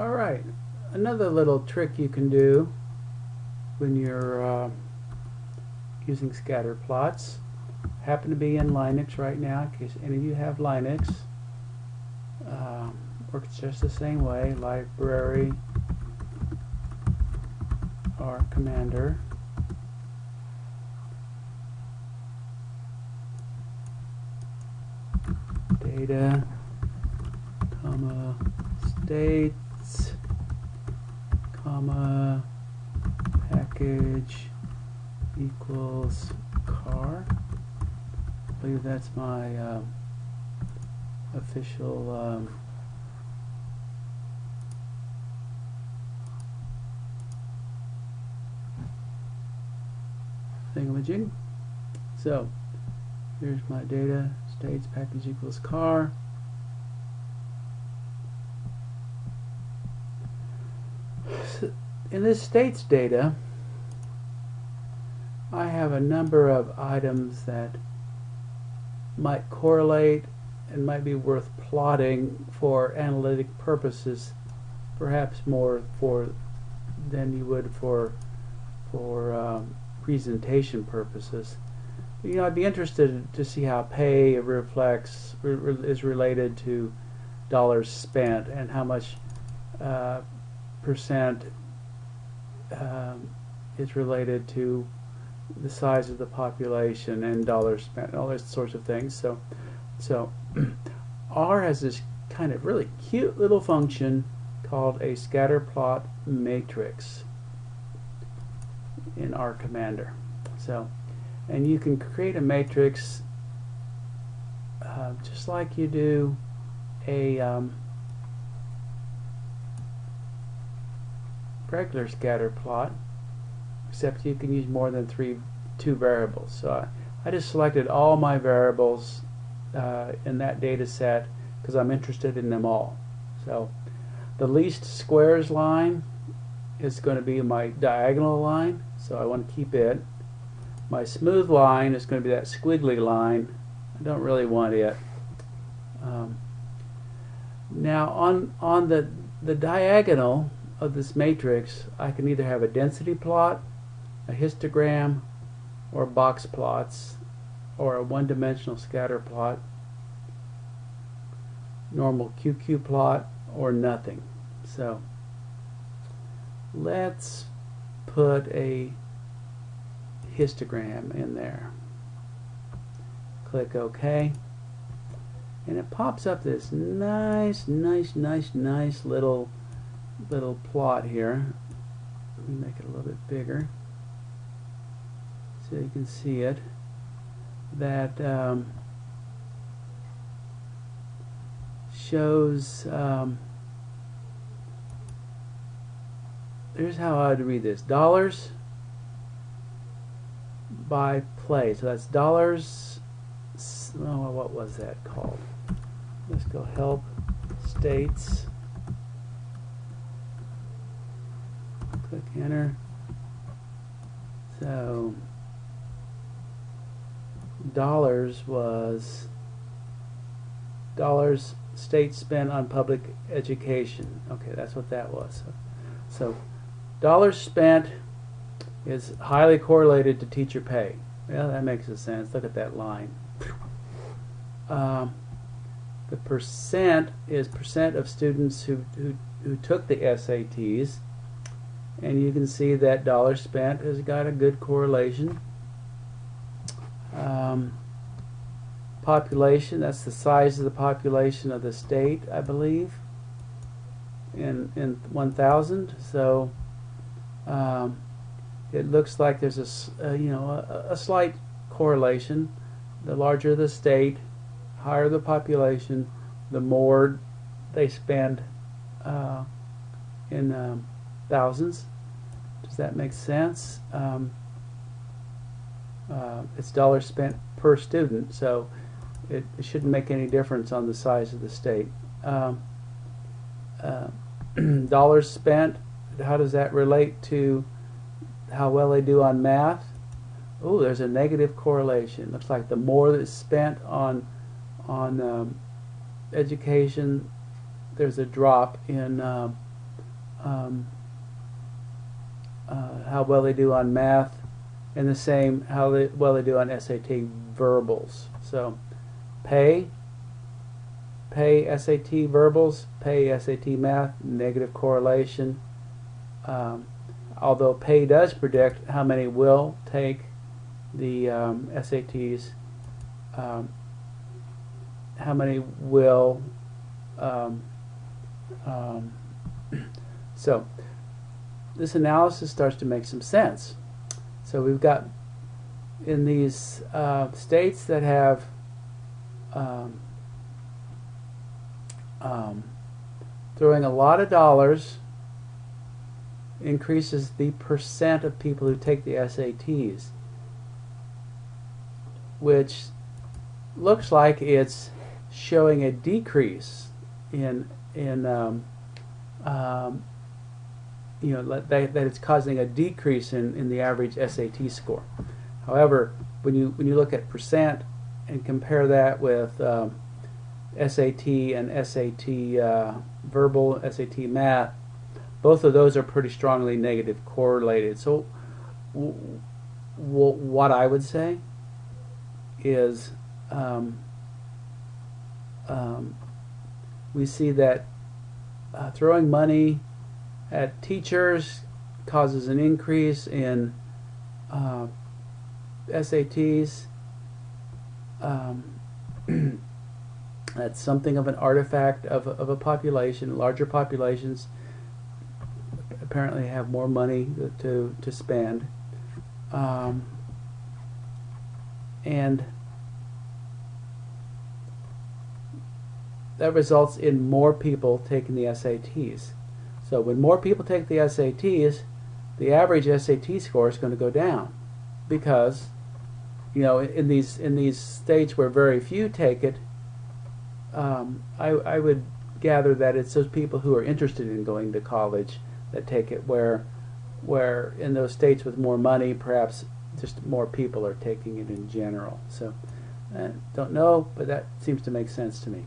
Alright, another little trick you can do when you're uh, using scatter plots. Happen to be in Linux right now in case any of you have Linux. Um, works just the same way library R Commander. Data comma states comma package equals car. I believe that's my um, official um, thingamajig. So here's my data states package equals car in this states data I have a number of items that might correlate and might be worth plotting for analytic purposes perhaps more for than you would for for um, presentation purposes. You know I'd be interested to see how pay reflects is related to dollars spent and how much uh, percent um, is related to the size of the population and dollars spent, all those sorts of things. So, so R has this kind of really cute little function called a scatter plot matrix in R Commander. So, and you can create a matrix uh, just like you do a um, regular scatter plot except you can use more than three two variables. So I, I just selected all my variables uh, in that data set because I'm interested in them all. So the least squares line is going to be my diagonal line so I want to keep it. My smooth line is going to be that squiggly line. I don't really want it. Um, now on on the the diagonal of this matrix, I can either have a density plot, a histogram, or box plots, or a one-dimensional scatter plot, normal QQ plot, or nothing. So let's put a histogram in there. Click OK. And it pops up this nice, nice, nice, nice little little plot here. Let me make it a little bit bigger so you can see it. That um, shows. Um, here's how I would read this: dollars by play. So that's dollars. Oh, what was that called? Let's go help states. Click enter. So dollars was dollars state spent on public education. Okay, that's what that was. So, so dollars spent is highly correlated to teacher pay. Well, that makes a sense. Look at that line. Um, the percent is percent of students who, who, who took the SATs and you can see that dollar spent has got a good correlation. Um, population, that's the size of the population of the state, I believe, in, in 1,000. So um, it looks like there's a, you know, a, a, slight correlation. The larger the state, higher the population, the more they spend uh, in um, thousands. Does that make sense? Um, uh, it's dollars spent per student, so it, it, shouldn't make any difference on the size of the state. Um, uh, dollars spent, how does that relate to how well they do on math? Oh, there's a negative correlation. Looks like the more that's spent on on um, education, there's a drop in um, um, uh, how well they do on math, and the same how they, well they do on SAT verbals. So, pay, pay SAT verbals, pay SAT math, negative correlation. Um, although pay does predict how many will take the um, SATs, um, how many will. Um, um, so this analysis starts to make some sense. So we've got in these uh, states that have um, um, throwing a lot of dollars increases the percent of people who take the SATs, which looks like it's showing a decrease in in um, um, you know that, that it's causing a decrease in, in the average SAT score. However, when you when you look at percent and compare that with um, SAT and SAT uh, verbal, SAT math, both of those are pretty strongly negative correlated. So, what I would say is um, um, we see that uh, throwing money at teachers causes an increase in uh, SATs. Um, that's something of an artifact of, of a population. Larger populations apparently have more money to, to spend. Um, and that results in more people taking the SATs. So when more people take the SATs, the average SAT score is going to go down because you know in these in these states where very few take it, um, I, I would gather that it's those people who are interested in going to college that take it. Where where in those states with more money, perhaps just more people are taking it in general. So I don't know, but that seems to make sense to me.